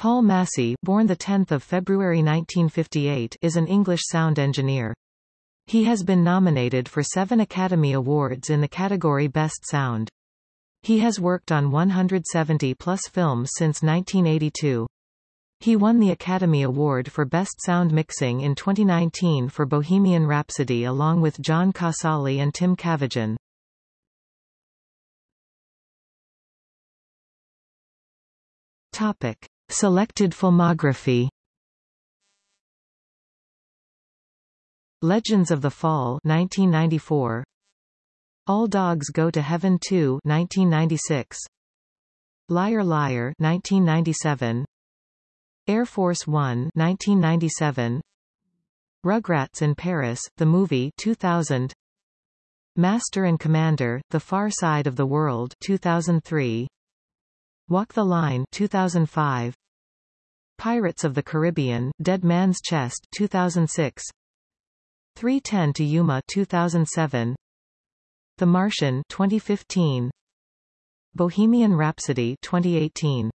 Paul Massey born 10 February 1958 is an English sound engineer. He has been nominated for seven Academy Awards in the category Best Sound. He has worked on 170-plus films since 1982. He won the Academy Award for Best Sound Mixing in 2019 for Bohemian Rhapsody along with John Casali and Tim Cavagin. Topic. Selected filmography. Legends of the Fall 1994 All Dogs Go to Heaven 2 1996 Liar Liar 1997 Air Force One 1997 Rugrats in Paris, the movie 2000 Master and Commander, The Far Side of the World 2003 Walk the Line 2005 Pirates of the Caribbean, Dead Man's Chest 2006 310 to Yuma 2007 The Martian 2015 Bohemian Rhapsody 2018